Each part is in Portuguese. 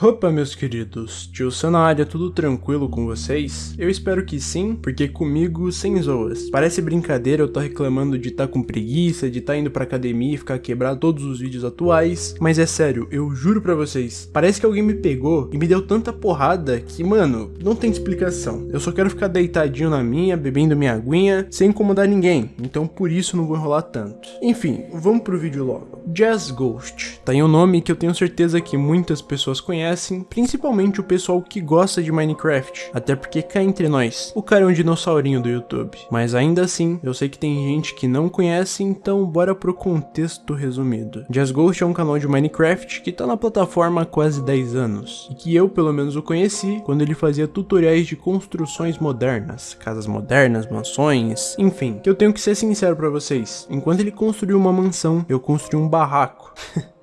Opa, meus queridos, tio na área, tudo tranquilo com vocês? Eu espero que sim, porque comigo sem zoas. Parece brincadeira eu tô reclamando de tá com preguiça, de tá indo pra academia e ficar quebrado todos os vídeos atuais, mas é sério, eu juro pra vocês, parece que alguém me pegou e me deu tanta porrada que, mano, não tem explicação. Eu só quero ficar deitadinho na minha, bebendo minha aguinha, sem incomodar ninguém, então por isso não vou enrolar tanto. Enfim, vamos pro vídeo logo. Jazz Ghost, tá em um nome que eu tenho certeza que muitas pessoas conhecem principalmente o pessoal que gosta de Minecraft, até porque cá entre nós, o cara é um dinossaurinho do YouTube. Mas ainda assim, eu sei que tem gente que não conhece, então bora pro contexto resumido. Jazz Ghost é um canal de Minecraft que tá na plataforma há quase 10 anos, e que eu pelo menos o conheci quando ele fazia tutoriais de construções modernas, casas modernas, mansões, enfim. Que eu tenho que ser sincero para vocês, enquanto ele construiu uma mansão, eu construí um barraco.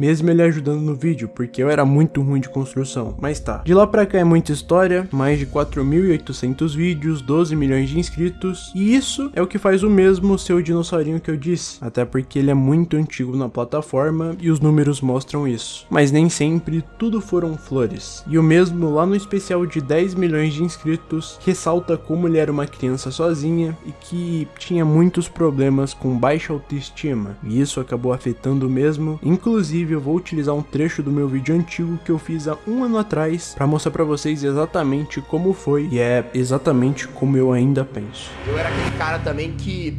mesmo ele ajudando no vídeo, porque eu era muito ruim de construção, mas tá. De lá pra cá é muita história, mais de 4.800 vídeos, 12 milhões de inscritos, e isso é o que faz o mesmo ser o dinossaurinho que eu disse, até porque ele é muito antigo na plataforma e os números mostram isso. Mas nem sempre tudo foram flores, e o mesmo lá no especial de 10 milhões de inscritos ressalta como ele era uma criança sozinha e que tinha muitos problemas com baixa autoestima, e isso acabou afetando o mesmo, inclusive Inclusive eu vou utilizar um trecho do meu vídeo antigo que eu fiz há um ano atrás para mostrar para vocês exatamente como foi e é exatamente como eu ainda penso. Eu era aquele cara também que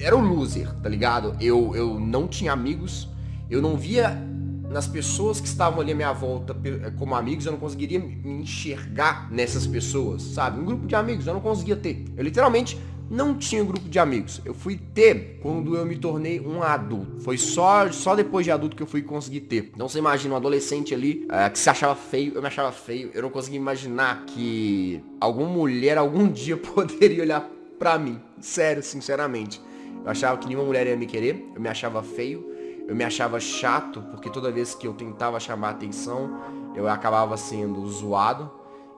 era o loser, tá ligado? Eu, eu não tinha amigos, eu não via nas pessoas que estavam ali à minha volta como amigos, eu não conseguiria me enxergar nessas pessoas, sabe? Um grupo de amigos eu não conseguia ter. Eu literalmente não tinha grupo de amigos. Eu fui ter quando eu me tornei um adulto. Foi só, só depois de adulto que eu fui conseguir ter. Então você imagina um adolescente ali é, que se achava feio, eu me achava feio. Eu não conseguia imaginar que alguma mulher algum dia poderia olhar pra mim. Sério, sinceramente. Eu achava que nenhuma mulher ia me querer. Eu me achava feio. Eu me achava chato, porque toda vez que eu tentava chamar atenção, eu acabava sendo zoado.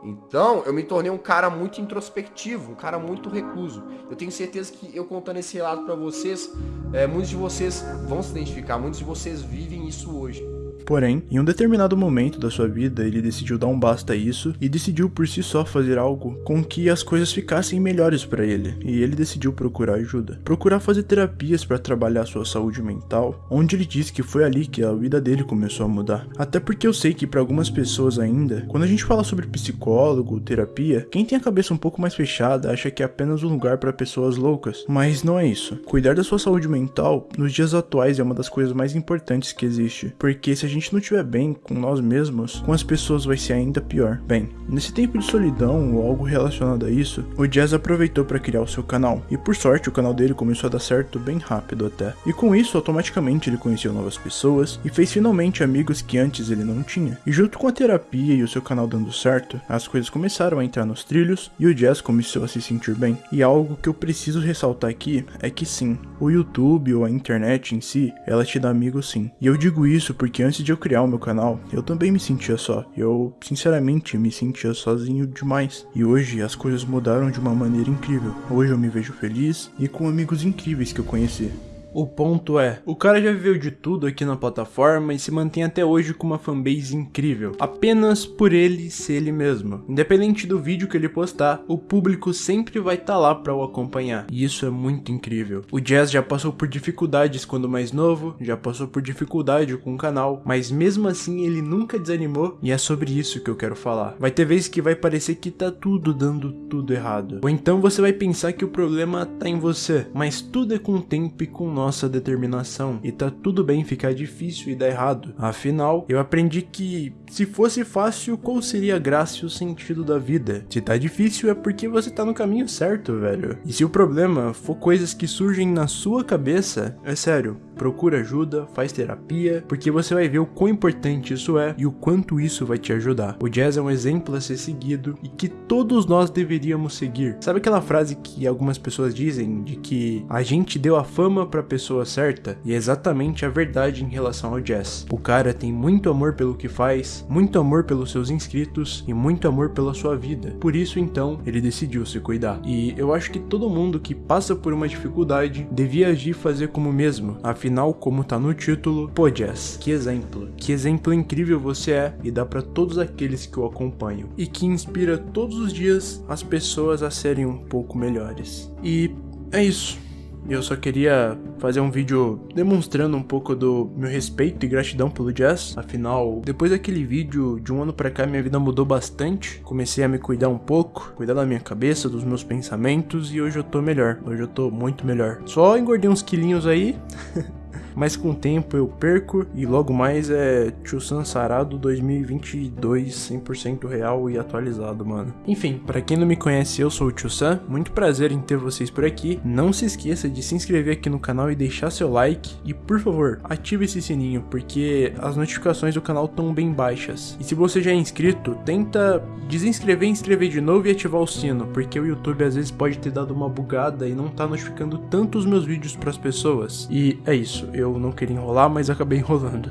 Então, eu me tornei um cara muito introspectivo, um cara muito recluso. Eu tenho certeza que eu contando esse relato para vocês, é, muitos de vocês vão se identificar, muitos de vocês vivem isso hoje. Porém, em um determinado momento da sua vida, ele decidiu dar um basta a isso e decidiu por si só fazer algo com que as coisas ficassem melhores para ele. E ele decidiu procurar ajuda. Procurar fazer terapias para trabalhar sua saúde mental, onde ele disse que foi ali que a vida dele começou a mudar. Até porque eu sei que para algumas pessoas ainda, quando a gente fala sobre psicólogo, terapia, quem tem a cabeça um pouco mais fechada acha que é apenas um lugar para pessoas loucas. Mas não é isso. Cuidar da sua saúde mental nos dias atuais é uma das coisas mais importantes que existe, porque se a gente gente não estiver bem com nós mesmos, com as pessoas vai ser ainda pior. Bem, nesse tempo de solidão ou algo relacionado a isso, o Jazz aproveitou para criar o seu canal. E por sorte, o canal dele começou a dar certo bem rápido até. E com isso, automaticamente ele conheceu novas pessoas e fez finalmente amigos que antes ele não tinha. E junto com a terapia e o seu canal dando certo, as coisas começaram a entrar nos trilhos e o Jazz começou a se sentir bem. E algo que eu preciso ressaltar aqui é que sim, o YouTube ou a internet em si, ela te dá amigos sim. E eu digo isso porque antes de eu criar o meu canal, eu também me sentia só. Eu, sinceramente, me sentia sozinho demais. E hoje as coisas mudaram de uma maneira incrível. Hoje eu me vejo feliz e com amigos incríveis que eu conheci. O ponto é, o cara já viveu de tudo aqui na plataforma e se mantém até hoje com uma fanbase incrível, apenas por ele ser ele mesmo. Independente do vídeo que ele postar, o público sempre vai estar tá lá para o acompanhar, e isso é muito incrível. O Jazz já passou por dificuldades quando mais novo, já passou por dificuldade com o canal, mas mesmo assim ele nunca desanimou e é sobre isso que eu quero falar. Vai ter vezes que vai parecer que tá tudo dando tudo errado, ou então você vai pensar que o problema tá em você, mas tudo é com o tempo e com nossa determinação e tá tudo bem ficar difícil e dar errado. Afinal, eu aprendi que se fosse fácil, qual seria a graça e o sentido da vida? Se tá difícil é porque você tá no caminho certo, velho. E se o problema for coisas que surgem na sua cabeça, é sério, procura ajuda, faz terapia, porque você vai ver o quão importante isso é e o quanto isso vai te ajudar. O jazz é um exemplo a ser seguido e que todos nós deveríamos seguir. Sabe aquela frase que algumas pessoas dizem de que a gente deu a fama para pessoa certa e é exatamente a verdade em relação ao Jazz. O cara tem muito amor pelo que faz, muito amor pelos seus inscritos e muito amor pela sua vida. Por isso então, ele decidiu se cuidar. E eu acho que todo mundo que passa por uma dificuldade devia agir e fazer como mesmo. Afinal, como tá no título, pô Jazz, que exemplo. Que exemplo incrível você é e dá para todos aqueles que o acompanham. E que inspira todos os dias as pessoas a serem um pouco melhores. E é isso. Eu só queria fazer um vídeo demonstrando um pouco do meu respeito e gratidão pelo jazz. Afinal, depois daquele vídeo, de um ano pra cá, minha vida mudou bastante. Comecei a me cuidar um pouco, cuidar da minha cabeça, dos meus pensamentos e hoje eu tô melhor. Hoje eu tô muito melhor. Só engordei uns quilinhos aí. mas com o tempo eu perco e logo mais é Tio San Sarado 2022 100% real e atualizado, mano. Enfim, para quem não me conhece, eu sou o Tio San, muito prazer em ter vocês por aqui. Não se esqueça de se inscrever aqui no canal e deixar seu like e por favor, ative esse sininho porque as notificações do canal estão bem baixas. E se você já é inscrito, tenta desinscrever, inscrever de novo e ativar o sino, porque o YouTube às vezes pode ter dado uma bugada e não tá notificando tanto os meus vídeos para as pessoas. E é isso, eu eu não queria enrolar, mas acabei enrolando.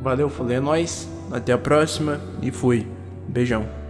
Valeu, falei, é nóis, até a próxima e fui. Beijão.